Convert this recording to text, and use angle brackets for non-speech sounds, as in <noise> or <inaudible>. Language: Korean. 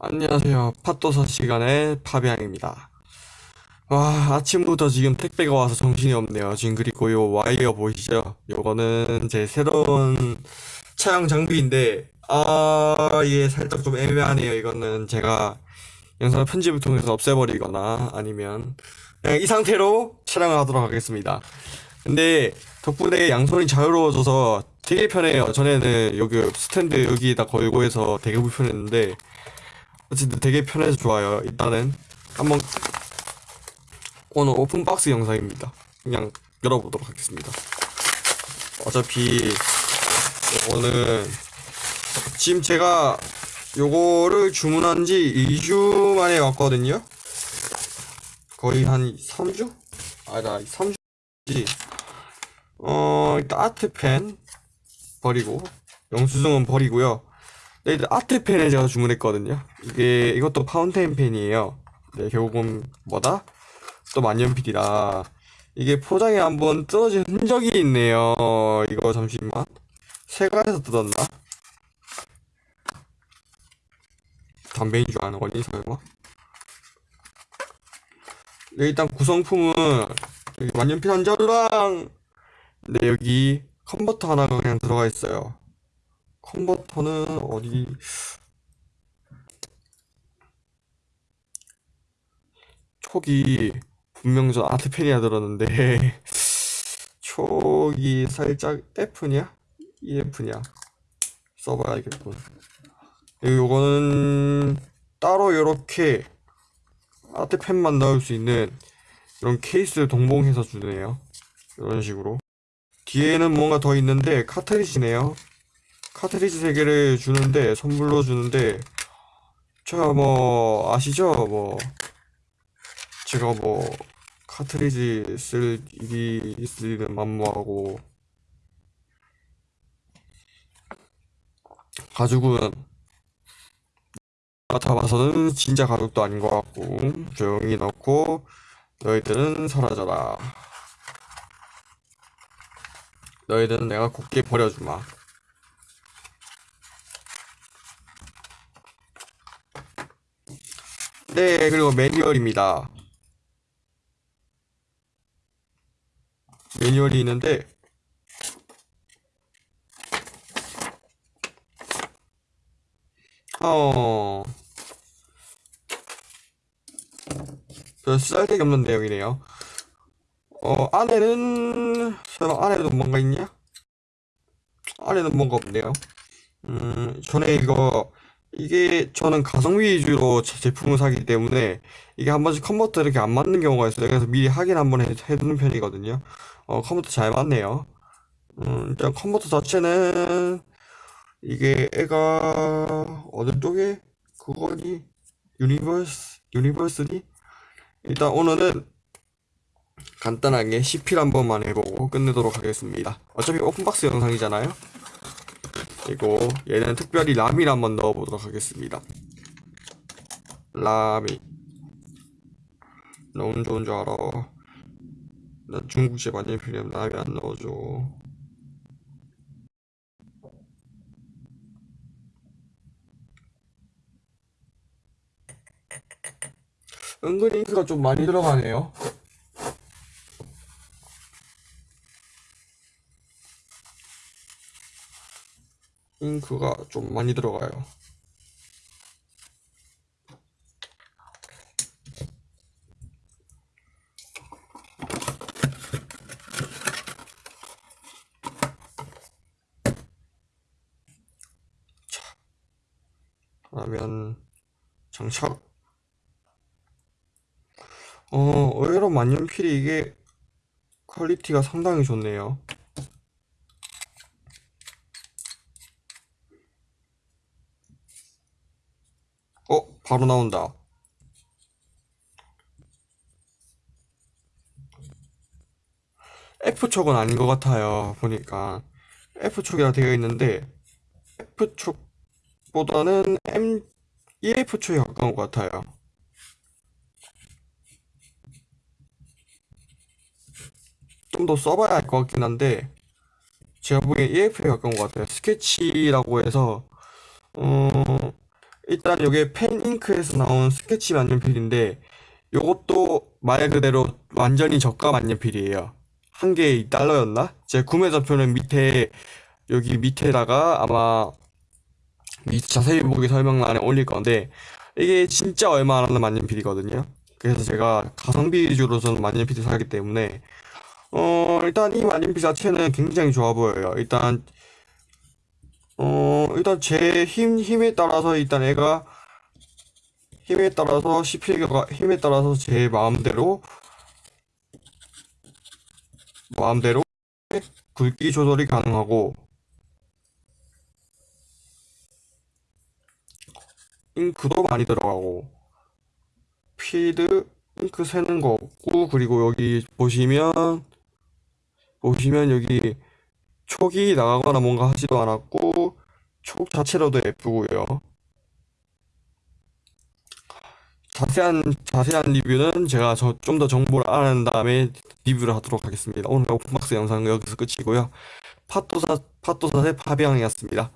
안녕하세요. 팟도사 시간의 파비앙입니다. 와, 아침부터 지금 택배가 와서 정신이 없네요. 지금 그리고 요 와이어 보이시죠? 요거는 제 새로운 촬영 장비인데, 아, 이게 살짝 좀 애매하네요. 이거는 제가 영상 편집을 통해서 없애버리거나 아니면 그냥 이 상태로 촬영을 하도록 하겠습니다. 근데 덕분에 양손이 자유로워져서 되게 편해요. 전에는 여기 스탠드 여기다 걸고 해서 되게 불편했는데, 어쨌든 되게 편해서 좋아요. 일단은 한번 오늘 오픈박스 영상입니다. 그냥 열어보도록 하겠습니다. 어차피 오늘 지금 제가 요거를 주문한 지 2주 만에 왔거든요. 거의 한 3주? 아니다, 3주지. 어, 일단 아트펜 버리고 영수증은 버리고요. 네, 일단 아트 펜을 제가 주문했거든요. 이게 이것도 파운테인 펜이에요. 네, 결국은 뭐다? 또 만년필이라 이게 포장에 한번 뜯어진 흔적이 있네요. 이거 잠시만. 세가에서 뜯었나? 담배인 줄 아는 거니 설마? 네, 일단 구성품은 여기 만년필 한 자루랑 네, 여기 컨버터 하나가 그냥 들어가 있어요. 컨버터는 어디 촉이 분명 저 아트펜이라 들었는데 <laughs> 촉이 살짝 F냐? EF냐? 써봐야겠군. 요거는 따로 이렇게 아트펜만 넣을 수 있는 이런 케이스를 동봉해서 주네요. 이런 식으로. 뒤에는 뭔가 더 있는데 카트리지네요. 카트리지 세 개를 주는데 선물로 주는데 제가 뭐 아시죠? 뭐 제가 뭐 카트리지 쓸 일이 있으면 만무하고 가죽은 맡아봐서는 진짜 가죽도 아닌 것 같고 조용히 넣고 너희들은 사라져라 너희들은 내가 곱게 버려주마 네 그리고 매뉴얼입니다. 매뉴얼이 있는데 어 별 쓸데기 없는 내용이네요. 어 안에는 설마 안에도 뭔가 있냐? 안에는 뭔가 없네요. 음 전에 이거 이게 저는 가성비 위주로 제- 제품을 사기 때문에 이게 한 번씩 컨버터 이렇게 안 맞는 경우가 있어요. 그래서 미리 확인 한번 해, 해두는 편이거든요. 어 컨버터 잘 맞네요. 음 일단 컨버터 자체는 이게 애가 어느 쪽에 그거니? 유니버스 유니버스니? 일단 오늘은 간단하게 CP를 한 번만 해보고 끝내도록 하겠습니다. 어차피 오픈박스 영상이잖아요 그리고 얘는 특별히 라미를 한번 넣어보도록 하겠습니다. 라미. 너무 좋은 줄 알아. 나 중국집 아니면 필요하면 라미 안 넣어줘. 은근히 잉크가 좀 많이 들어가네요 잉크가 좀 많이 들어가요. 그러면 장착. 어 의외로 만년필이 이게 quality가 상당히 좋네요 어 바로 나온다. F촉은 아닌 것 같아요 보니까. F촉이라 되어 있는데 F촉보다는 M EF촉에 가까운 것 같아요. 좀 더 써봐야 할 것 같긴 한데 제가 보기엔 EF에 가까운 것 같아요. 스케치라고 해서 어 일단 이게 펜잉크에서 나온 스케치 만년필인데 요것도 말 그대로 완전히 저가 만년필이에요. 한 개에 2달러였나? 제 구매 좌표는 밑에 여기 밑에다가 아마 이 자세히 보기 설명란에 올릴 건데 이게 진짜 얼마 안 하는 만년필이거든요. 그래서 제가 가성비 위주로 저는 만년필을 사기 때문에 어 일단 이 만년필 자체는 굉장히 좋아 보여요. 일단 어 일단 제 힘 힘에 따라서 일단 애가 힘에 따라서 씹히기가 힘에 따라서 제 마음대로 마음대로 굵기 조절이 가능하고 잉크도 많이 들어가고 필드 잉크 새는 거 없고 그리고 여기 보시면 보시면 여기 촉이 나가거나 뭔가 하지도 않았고 촉 자체로도 예쁘고요. 자세한 자세한 리뷰는 제가 좀 더 정보를 알아낸 다음에 리뷰를 하도록 하겠습니다. 오늘 오픈박스 영상은 여기서 끝이고요. 팟도사 팟도사의 파비앙이었습니다.